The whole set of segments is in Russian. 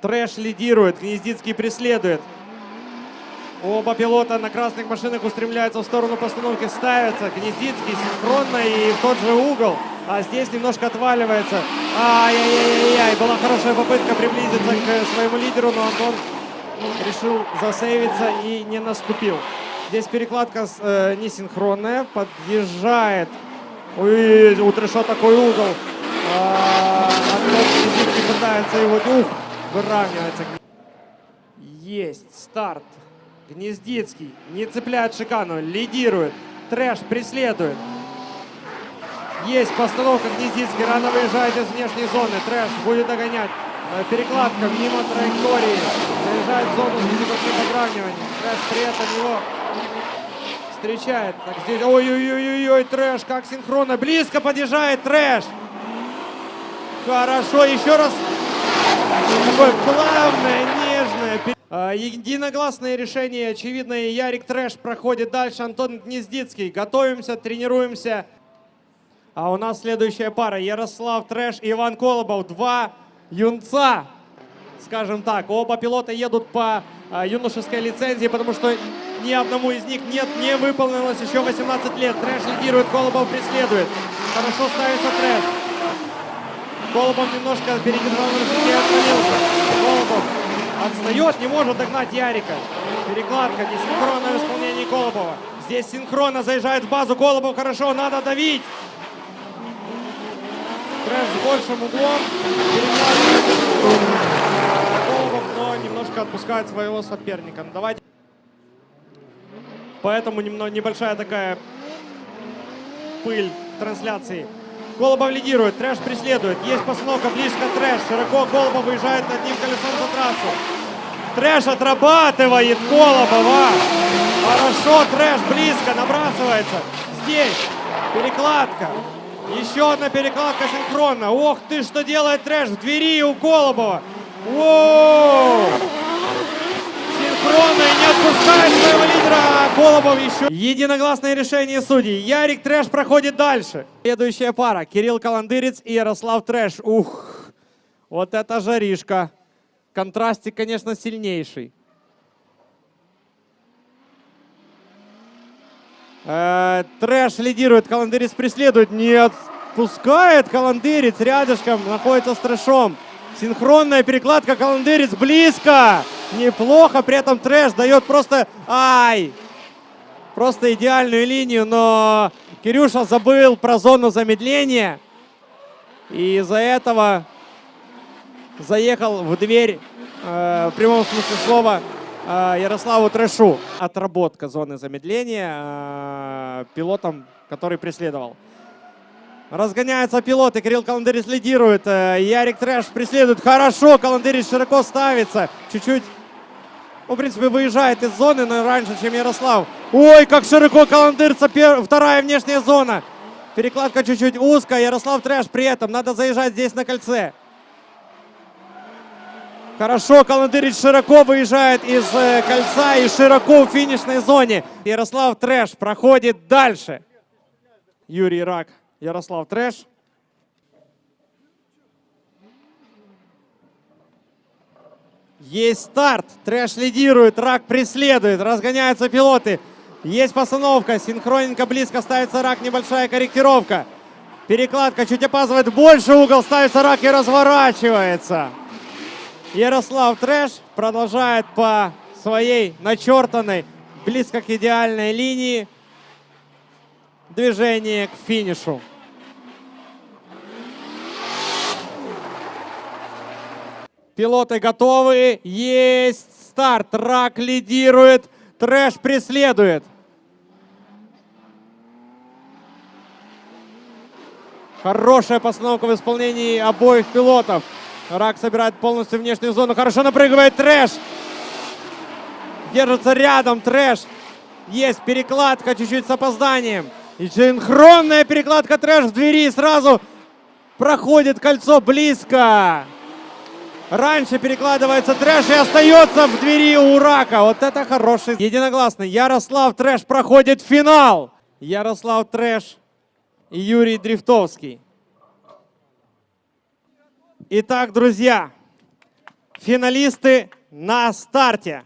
Трэш лидирует, Гнездицкий преследует. Оба пилота на красных машинах устремляются в сторону постановки, ставятся. Гнездицкий синхронно и в тот же угол. А здесь немножко отваливается. Ай-яй-яй-яй, была хорошая попытка приблизиться к своему лидеру, но Антон решил засейвиться и не наступил. Здесь перекладка э, несинхронная, подъезжает. Ой, у Трэша такой угол. А, Антон Гнездицкий пытается его, ух, выравнивается. Есть старт. Гнездицкий не цепляет шикану, лидирует. Трэш преследует. Есть постановка Гнездицкий, рано выезжает из внешней зоны. Трэш будет догонять. Перекладка мимо траектории. Заезжает в зону с подравниванием. Трэш при этом его встречает. Так, здесь, ой-ой-ой-ой, трэш, как синхронно. Близко подъезжает трэш. Хорошо, еще раз. Такое плавное, нежное. А, Единогласное решение, очевидно, и Ярик Трэш проходит дальше. Антон Гнездицкий. Готовимся, тренируемся. А у нас следующая пара. Ярослав Трэш и Иван Колобов. Два юнца, скажем так. Оба пилота едут по а, юношеской лицензии, потому что ни одному из них нет, не выполнилось еще 18 лет. Трэш лидирует, Колобов преследует. Хорошо ставится Трэш. Колобов немножко перегнал и отклонился. Колобов отстает, не может догнать Ярика. Перекладка, несинхронное в исполнении Колобова. Здесь синхронно заезжает в базу Колобов. Хорошо, надо давить. Трэш с большим углом. Колобов, но немножко отпускает своего соперника. Ну, давайте. Поэтому небольшая такая пыль в трансляции. Колобов лидирует, Трэш преследует. Есть постановка близко Трэш. Широко Колобов выезжает одним колесом за трассу. Трэш отрабатывает Колобова. Хорошо, Трэш близко набрасывается. Здесь перекладка. Еще одна перекладка синхронно. Ох ты, что делает Трэш в двери у Колобова. Воу! Синхронно отпускает своего лидера. Колобов еще. Единогласное решение судей. Ярик Трэш проходит дальше. Следующая пара. Кирилл Каландырец и Ярослав Трэш. Ух, вот это жаришка. Контрастик, конечно, сильнейший. Э, Трэш лидирует, Каландырец преследует, не отпускает Каландырец, рядышком находится с Трэшом. Синхронная перекладка, Каландырец близко, неплохо, при этом Трэш дает просто, ай, просто идеальную линию, но Кирюша забыл про зону замедления, и из-за этого заехал в дверь, э, в прямом смысле слова, э, Ярославу Трэшу. Отработка зоны замедления э, пилотом, который преследовал. Разгоняются пилоты, Кирилл Каландырец лидирует, э, Ярик Трэш преследует. Хорошо, Каландырец широко ставится, чуть-чуть, ну, в принципе, выезжает из зоны, но раньше, чем Ярослав. Ой, как широко Каландырца, пер- вторая внешняя зона. Перекладка чуть-чуть узкая, Ярослав Трэш при этом, надо заезжать здесь на кольце. Хорошо, Каландырец широко выезжает из э, кольца и широко в финишной зоне. Ярослав Трэш проходит дальше. Юрий Рак, Ярослав Трэш. Есть старт. Трэш лидирует, Рак преследует. Разгоняются пилоты. Есть постановка. Синхронненько близко ставится Рак. Небольшая корректировка. Перекладка чуть опаздывает. Больше угол ставится Рак и разворачивается. Ярослав Трэш продолжает по своей начертанной, близко к идеальной линии, движение к финишу. Пилоты готовы. Есть старт. Рак лидирует. Трэш преследует. Хорошая постановка в исполнении обоих пилотов. Рак собирает полностью внешнюю зону. Хорошо напрыгивает Трэш. Держится рядом Трэш. Есть перекладка чуть-чуть с опозданием. И синхронная перекладка Трэш в двери. Сразу проходит кольцо близко. Раньше перекладывается Трэш и остается в двери у Рака. Вот это хороший. Единогласно. Ярослав Трэш проходит финал. Ярослав Трэш и Юрий Дрифтовский. Итак, друзья, финалисты на старте.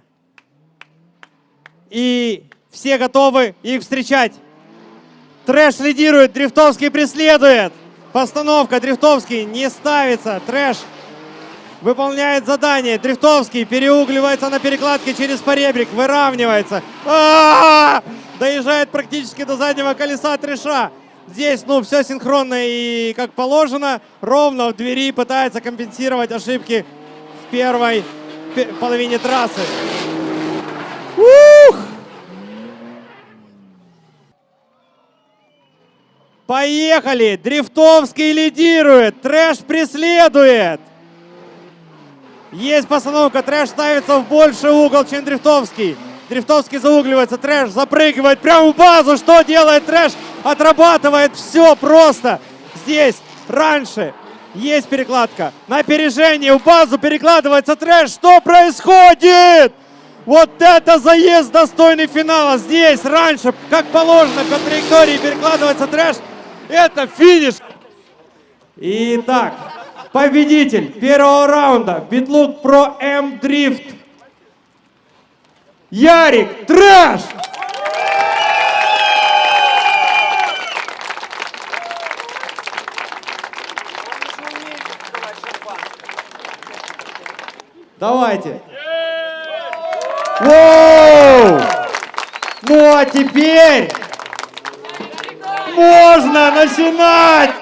И все готовы их встречать. Трэш лидирует, Дрифтовский преследует. Постановка, Дрифтовский не ставится. Трэш выполняет задание. Дрифтовский переугливается на перекладке через поребрик, выравнивается. А-а-а! Доезжает практически до заднего колеса Трэша. Здесь, ну, все синхронно и как положено. Ровно в двери пытается компенсировать ошибки в первой пе- половине трассы. Ух! Поехали! Дрифтовский лидирует, Трэш преследует. Есть постановка, Трэш ставится в больший угол, чем Дрифтовский. Дрифтовский заугливается, Трэш запрыгивает прямо в базу. Что делает Трэш? Отрабатывает все просто. Здесь, раньше, есть перекладка. На опережение в базу перекладывается Трэш. Что происходит? Вот это заезд достойный финала. Здесь, раньше, как положено, по траектории перекладывается Трэш. Это финиш. Итак, победитель первого раунда Bitlook Pro-Am Drift. Ярик Трэш! Давайте. Воу! Ну а теперь можно начинать!